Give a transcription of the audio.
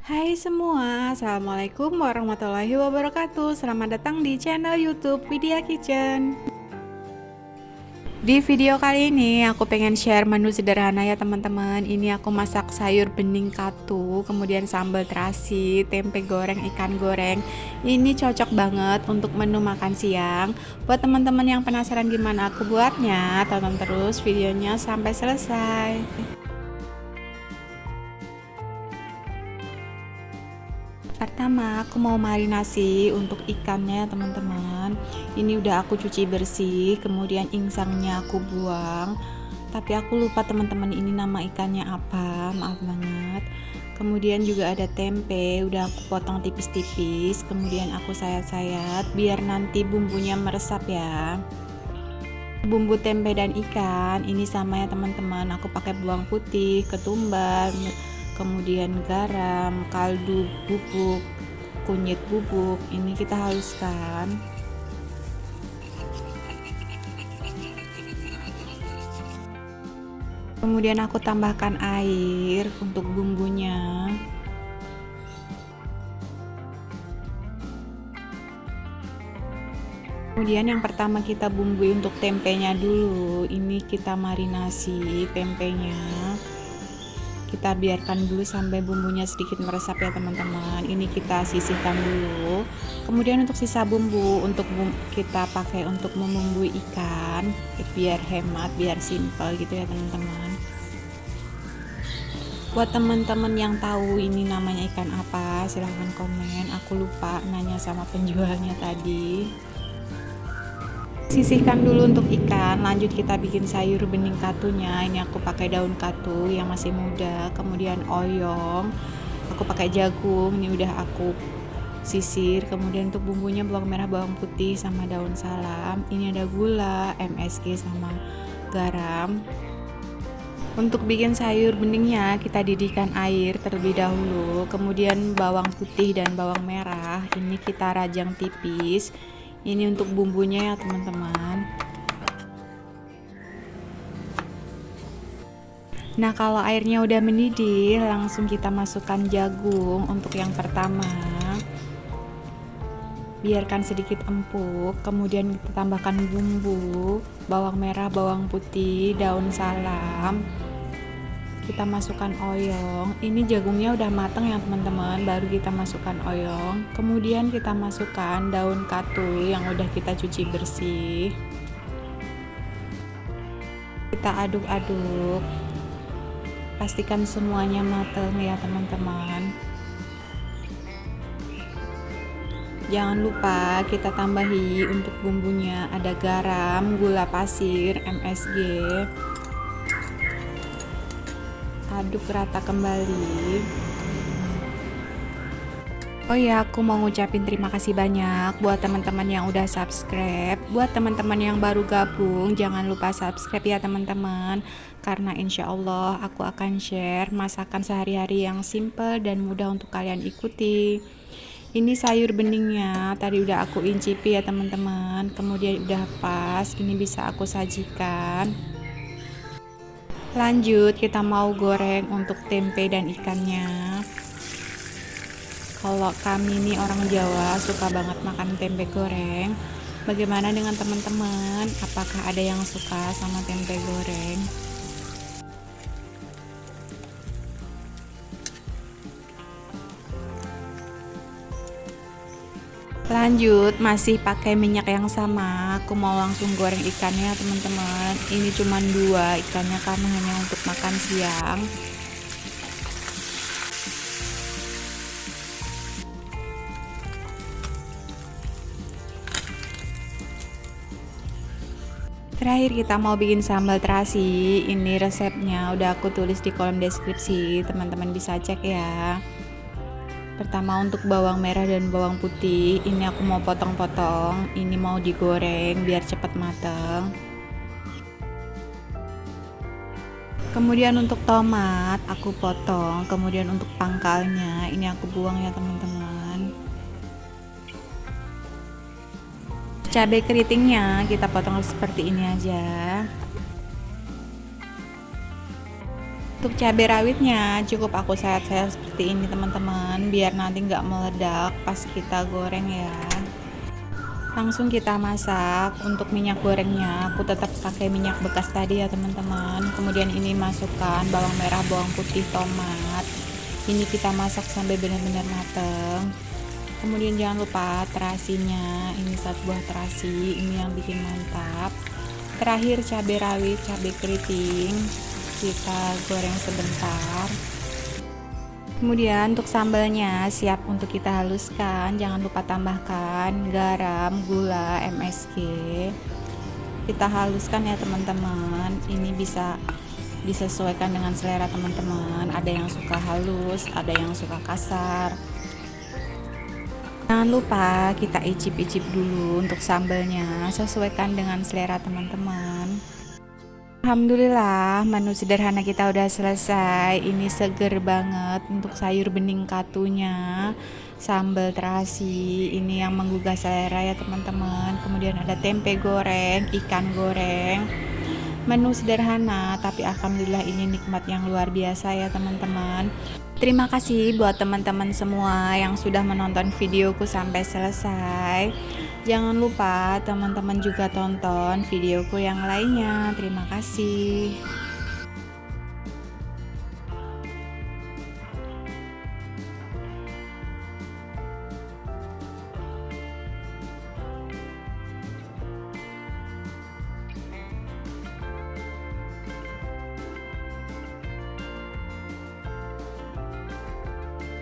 Hai semua, Assalamualaikum warahmatullahi wabarakatuh. Selamat datang di channel youtube Widya Kitchen. Di video kali ini aku pengen share menu sederhana ya teman-teman. Ini aku masak sayur bening katu Kemudian sambal terasi, tempe goreng, ikan goreng. Ini cocok banget untuk menu makan siang. Buat teman-teman yang penasaran gimana aku buatnya Tonton terus videonya sampai selesai Pertama aku mau marinasi untuk ikannya teman-teman. Ini udah aku cuci bersih Kemudian insangnya aku buang. Tapi aku lupa teman-teman ini nama ikannya apa. Maaf banget. Kemudian juga ada tempe Udah aku potong tipis-tipis. Kemudian aku sayat-sayat Biar nanti bumbunya meresap ya. Bumbu tempe dan ikan Ini sama ya teman-teman. Aku pakai bawang putih, ketumbar kemudian garam, kaldu bubuk, kunyit bubuk. Ini kita haluskan. Kemudian aku tambahkan air untuk bumbunya. Kemudian yang pertama kita bumbui untuk tempenya dulu. Ini kita marinasi tempenya kita biarkan dulu sampai bumbunya sedikit meresap ya teman-teman. Ini kita sisihkan dulu. Kemudian untuk sisa bumbu untuk bumbu, kita pakai untuk membumbui ikan biar hemat biar simple gitu ya teman-teman. Buat teman-teman yang tahu ini namanya ikan apa silahkan komen. Aku lupa nanya sama penjualnya tadi sisihkan dulu untuk ikan lanjut kita bikin sayur bening katunya. Ini aku pakai daun katu yang masih muda kemudian oyong aku pakai jagung ini udah aku sisir. Kemudian untuk bumbunya bawang merah bawang putih sama daun salam. Ini ada gula MSG sama garam. Untuk bikin sayur beningnya kita didihkan air terlebih dahulu. Kemudian bawang putih dan bawang merah ini kita rajang tipis ini untuk bumbunya ya teman-teman. Nah kalau airnya udah mendidih langsung kita masukkan jagung untuk yang pertama. Biarkan sedikit empuk kemudian kita tambahkan bumbu bawang merah bawang putih daun salam kita masukkan oyong ini jagungnya udah matang ya teman-teman. Baru kita masukkan oyong. Kemudian kita masukkan daun katul yang udah kita cuci bersih. Kita aduk-aduk. Pastikan semuanya matang ya teman-teman. Jangan lupa kita tambahi untuk bumbunya. Ada garam, gula pasir, MSG aduk rata kembali Oh ya, aku mau ngucapin terima kasih banyak buat teman-teman yang udah subscribe. Buat teman-teman yang baru gabung, jangan lupa subscribe ya teman-teman. Karena insya Allah aku akan share masakan sehari-hari yang simple dan mudah untuk kalian ikuti. Ini sayur beningnya, tadi udah aku incipi ya teman-teman. Kemudian udah pas, ini bisa aku sajikan lanjut kita mau goreng untuk tempe dan ikannya. Kalau kami ini orang Jawa suka banget makan tempe goreng. Bagaimana dengan teman-teman? Apakah ada yang suka sama tempe goreng lanjut masih pakai minyak yang sama. Aku mau langsung goreng ikannya teman-teman. Ini cuma dua ikannya karena hanya untuk makan siang. Terakhir kita mau bikin sambal terasi. Ini resepnya udah aku tulis di kolom deskripsi. Teman-teman bisa cek ya pertama untuk bawang merah dan bawang putih. Ini aku mau potong-potong. Ini mau digoreng biar cepat matang kemudian untuk tomat aku potong. Kemudian untuk pangkalnya ini aku buang ya teman-teman. Cabai keritingnya kita potong seperti ini aja untuk cabai rawitnya cukup aku sayat-sayat seperti ini teman-teman. Biar nanti nggak meledak pas kita goreng ya. Langsung kita masak. Untuk minyak gorengnya aku tetap pakai minyak bekas tadi ya teman-teman. Kemudian ini masukkan bawang merah bawang putih tomat. Ini kita masak sampai benar-benar mateng. Kemudian jangan lupa terasinya. Ini satu buah terasi ini yang bikin mantap. Terakhir cabai rawit cabai keriting kita goreng sebentar. Kemudian untuk sambalnya siap untuk kita haluskan. Jangan lupa tambahkan garam gula MSG kita haluskan ya teman-teman. Ini bisa disesuaikan dengan selera teman-teman. Ada yang suka halus ada yang suka kasar. Jangan lupa kita icip-icip dulu untuk sambalnya. Sesuaikan dengan selera teman-teman Alhamdulillah menu sederhana kita udah selesai. Ini seger banget untuk sayur bening katunya sambal terasi. Ini yang menggugah selera ya teman-teman. Kemudian ada tempe goreng ikan goreng. Menu sederhana tapi alhamdulillah ini nikmat yang luar biasa ya teman-teman. Terima kasih buat teman-teman semua yang sudah menonton videoku sampai selesai Jangan lupa teman-teman juga tonton videoku yang lainnya. Terima kasih.